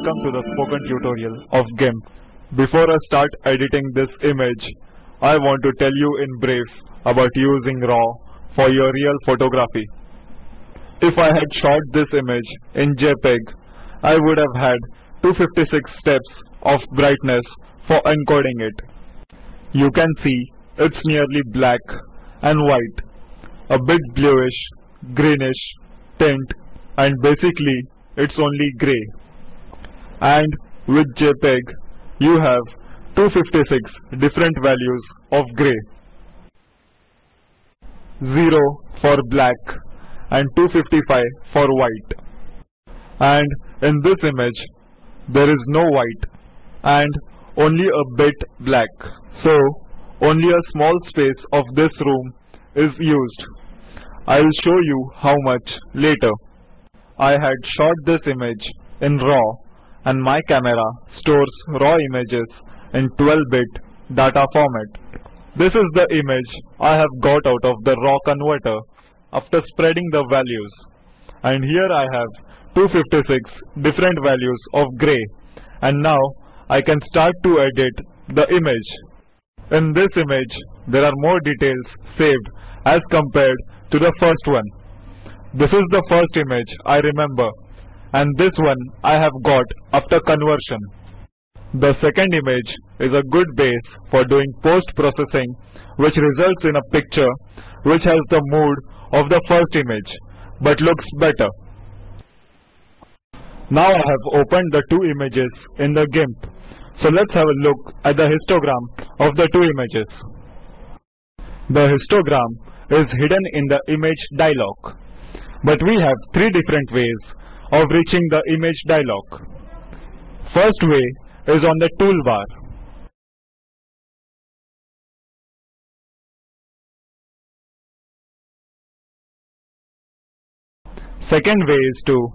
welcome to the spoken tutorial of GIMP. Before I start editing this image, I want to tell you in brief about using RAW for your real photography. If I had shot this image in JPEG, I would have had 256 steps of brightness for encoding it. You can see it's nearly black and white, a bit bluish, greenish tint and basically it's only gray. And with JPEG you have 256 different values of gray. 0 for black and 255 for white. And in this image there is no white and only a bit black. So only a small space of this room is used. I'll show you how much later. I had shot this image in RAW and my camera stores RAW images in 12-bit data format. This is the image I have got out of the RAW converter after spreading the values. And here I have 256 different values of gray. And now I can start to edit the image. In this image, there are more details saved as compared to the first one. This is the first image I remember and this one I have got after conversion. The second image is a good base for doing post-processing which results in a picture which has the mood of the first image but looks better. Now I have opened the two images in the GIMP. So let's have a look at the histogram of the two images. The histogram is hidden in the image dialog. But we have three different ways of reaching the image dialog. First way is on the toolbar. Second way is to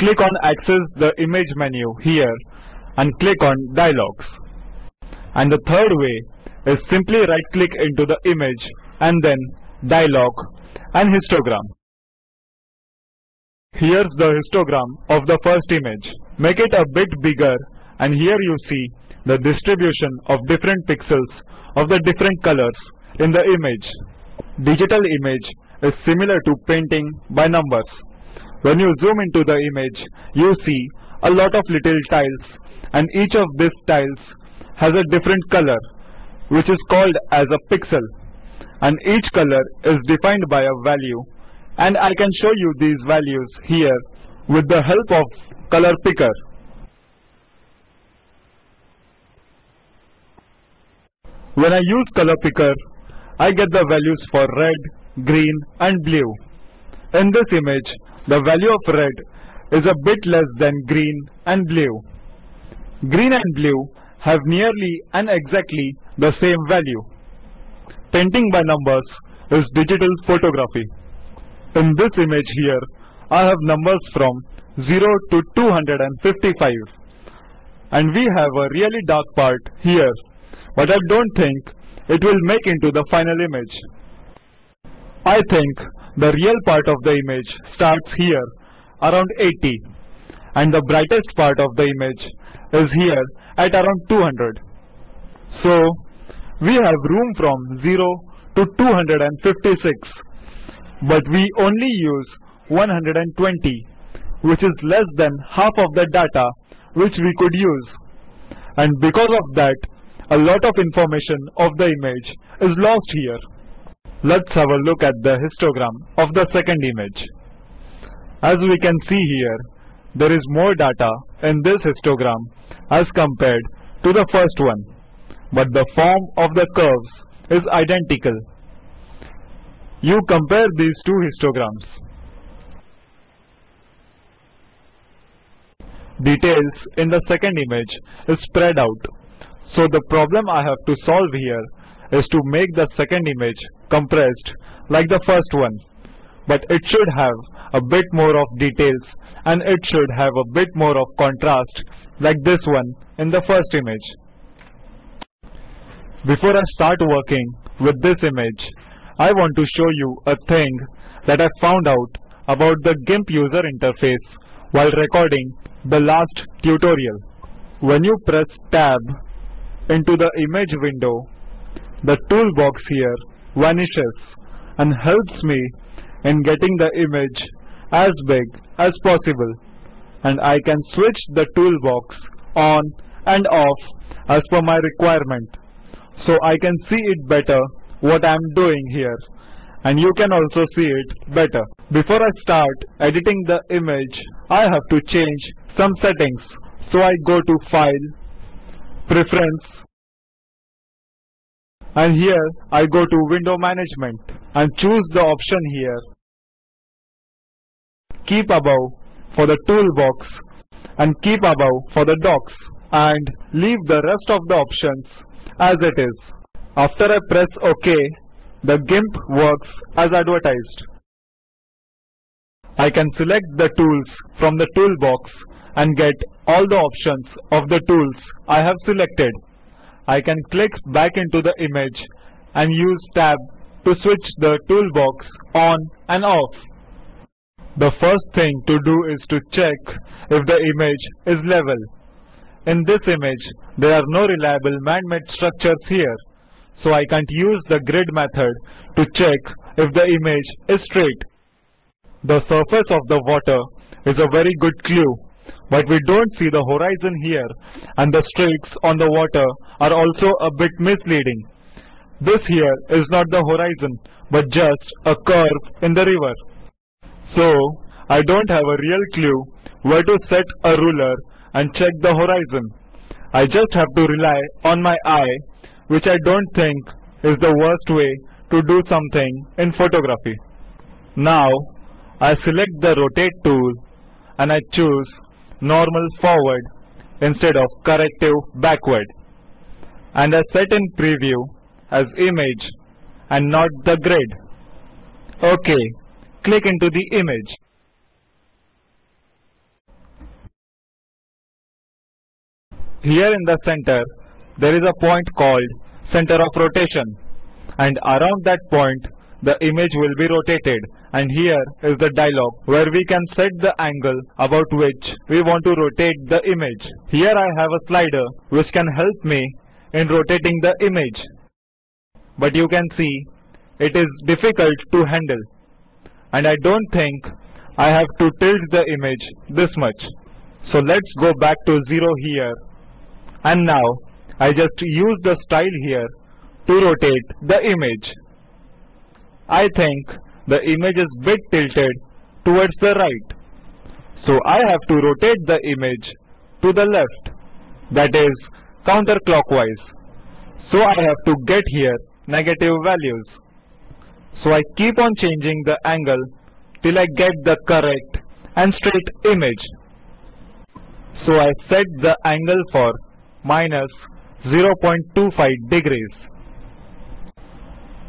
click on access the image menu here and click on dialogs. And the third way is simply right click into the image and then dialog and histogram. Here's the histogram of the first image. Make it a bit bigger and here you see the distribution of different pixels of the different colors in the image. Digital image is similar to painting by numbers. When you zoom into the image, you see a lot of little tiles and each of these tiles has a different color which is called as a pixel and each color is defined by a value and I can show you these values here with the help of color picker. When I use color picker, I get the values for red, green and blue. In this image, the value of red is a bit less than green and blue. Green and blue have nearly and exactly the same value. Painting by numbers is digital photography. In this image here, I have numbers from 0 to 255. And we have a really dark part here, but I don't think it will make into the final image. I think the real part of the image starts here, around 80. And the brightest part of the image is here at around 200. So, we have room from 0 to 256 but we only use 120 which is less than half of the data which we could use and because of that a lot of information of the image is lost here. Let's have a look at the histogram of the second image. As we can see here, there is more data in this histogram as compared to the first one, but the form of the curves is identical you compare these two histograms. Details in the second image is spread out. So the problem I have to solve here is to make the second image compressed like the first one. But it should have a bit more of details and it should have a bit more of contrast like this one in the first image. Before I start working with this image, I want to show you a thing that I found out about the GIMP user interface while recording the last tutorial. When you press tab into the image window, the toolbox here vanishes and helps me in getting the image as big as possible and I can switch the toolbox on and off as per my requirement so I can see it better what I am doing here and you can also see it better. Before I start editing the image I have to change some settings so I go to file preference and here I go to window management and choose the option here keep above for the toolbox and keep above for the docks and leave the rest of the options as it is. After I press OK, the GIMP works as advertised. I can select the tools from the toolbox and get all the options of the tools I have selected. I can click back into the image and use tab to switch the toolbox on and off. The first thing to do is to check if the image is level. In this image, there are no reliable man-made structures here, so I can't use the grid method to check if the image is straight. The surface of the water is a very good clue, but we don't see the horizon here and the streaks on the water are also a bit misleading. This here is not the horizon, but just a curve in the river. So, I don't have a real clue where to set a ruler and check the horizon. I just have to rely on my eye, which I don't think is the worst way to do something in photography. Now, I select the rotate tool and I choose normal forward instead of corrective backward. And I set in preview as image and not the grid. OK, click into the image. Here in the center, there is a point called center of rotation and around that point the image will be rotated and here is the dialog where we can set the angle about which we want to rotate the image. Here I have a slider which can help me in rotating the image. But you can see it is difficult to handle and I don't think I have to tilt the image this much. So let's go back to 0 here and now I just use the style here to rotate the image. I think the image is bit tilted towards the right. So I have to rotate the image to the left that is counterclockwise. So I have to get here negative values. So I keep on changing the angle till I get the correct and straight image. So I set the angle for minus 0.25 degrees.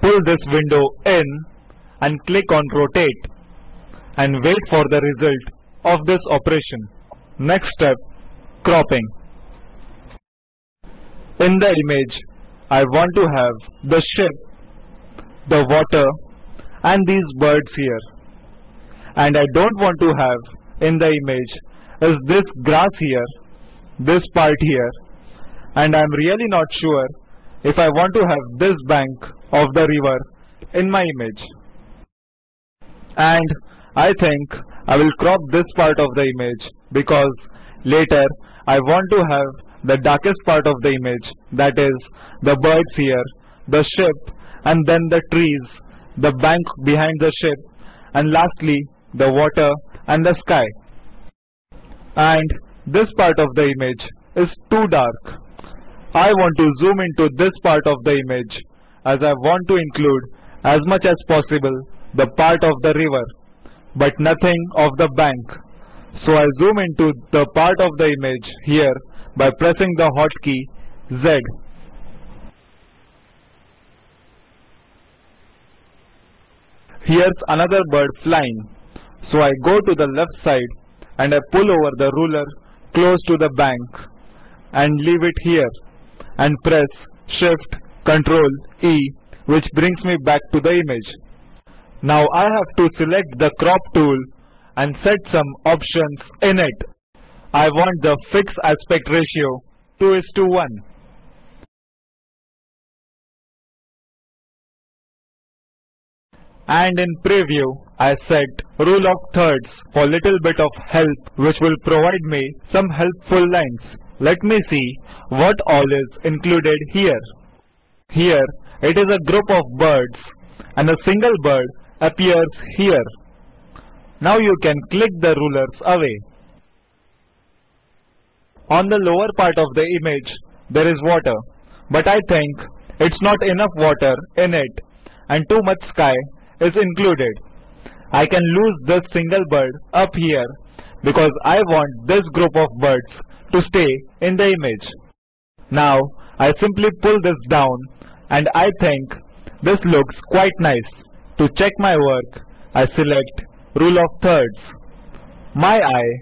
Pull this window in and click on rotate and wait for the result of this operation. Next step, cropping. In the image, I want to have the ship the water and these birds here. And I don't want to have in the image is this grass here, this part here. And I'm really not sure if I want to have this bank of the river in my image. And I think I will crop this part of the image because later I want to have the darkest part of the image that is the birds here, the ship and then the trees, the bank behind the ship, and lastly the water and the sky. And this part of the image is too dark. I want to zoom into this part of the image as I want to include as much as possible the part of the river but nothing of the bank. So I zoom into the part of the image here by pressing the hotkey Z. Here's another bird flying. So I go to the left side and I pull over the ruler close to the bank and leave it here and press shift control E which brings me back to the image. Now I have to select the crop tool and set some options in it. I want the fixed aspect ratio 2 is to 1. And in preview, I set rule of thirds for little bit of help which will provide me some helpful lines. Let me see what all is included here. Here it is a group of birds and a single bird appears here. Now you can click the rulers away. On the lower part of the image there is water but I think it's not enough water in it and too much sky is included. I can lose this single bird up here because I want this group of birds to stay in the image. Now I simply pull this down and I think this looks quite nice. To check my work, I select rule of thirds. My eye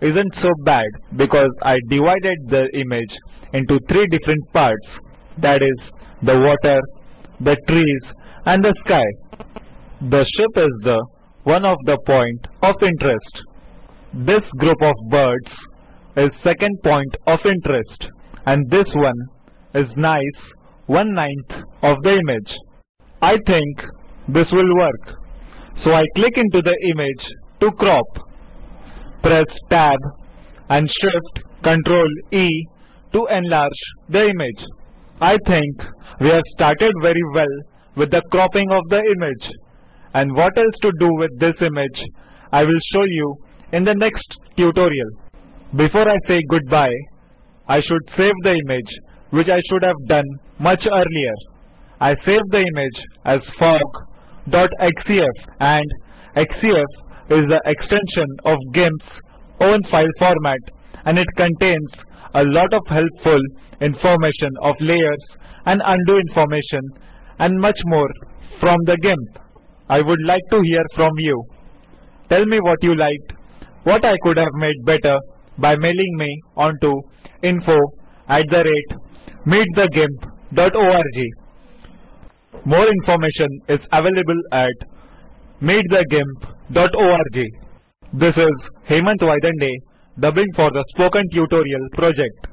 isn't so bad because I divided the image into three different parts that is the water, the trees and the sky. The ship is the one of the point of interest. This group of birds is second point of interest and this one is nice one ninth of the image. I think this will work. So I click into the image to crop. Press tab and shift control E to enlarge the image. I think we have started very well with the cropping of the image and what else to do with this image I will show you in the next tutorial. Before I say goodbye, I should save the image which I should have done much earlier. I saved the image as fog.xcf and xcf is the extension of GIMP's own file format and it contains a lot of helpful information of layers and undo information and much more from the GIMP. I would like to hear from you. Tell me what you liked, what I could have made better by mailing me onto info at the rate meetthegimp.org. More information is available at meetthegimp.org. This is Hemant Vaidande dubbing for the Spoken Tutorial project.